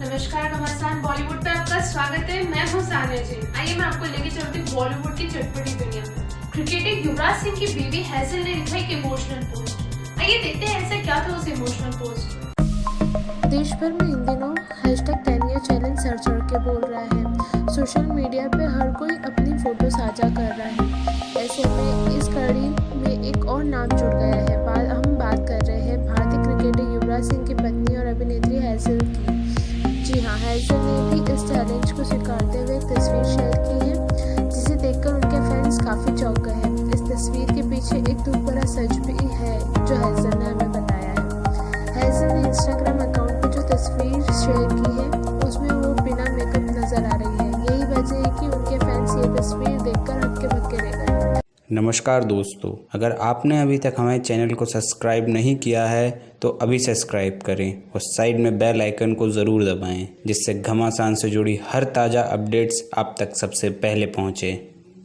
नमस्कार घमासान बॉलीवुड पे आपका स्वागत है। मैं हूँ सानिया जी। आइए मैं आपको लेके चलती हूँ बॉलीवुड की चटपटी दुनिया। क्रिकेटर युवराज सिंह की बीवी हैजल ने लिखा एक इमोशनल पोस्ट आइए देखते हैं ऐसा क्या था उस इमोशनल पोस्ट देश भर में इन दिनों हैशटैग टेन ईयर चैलेंज सर चढ़ के बोल रहा है। सोशल मीडिया पे हर कोई अपनी फ़ोटो साझा कर रहा है। ऐसे में इस कड़ी में एक और नाम जी है। हैजल ने भी इस चैलेंज को स्वीकारते हुए तस्वीर शेयर की है, जिसे देखकर उनके फैंस काफ़ी चौंक गए हैं। इस तस्वीर के पीछे एक दूर बड़ा सच भी नमस्कार दोस्तों, अगर आपने अभी तक हमारे चैनल को सब्सक्राइब नहीं किया है तो अभी सब्सक्राइब करें और साइड में बेल आइकन को ज़रूर दबाएँ, जिससे घमासान से जुड़ी हर ताज़ा अपडेट्स आप तक सबसे पहले पहुँचे।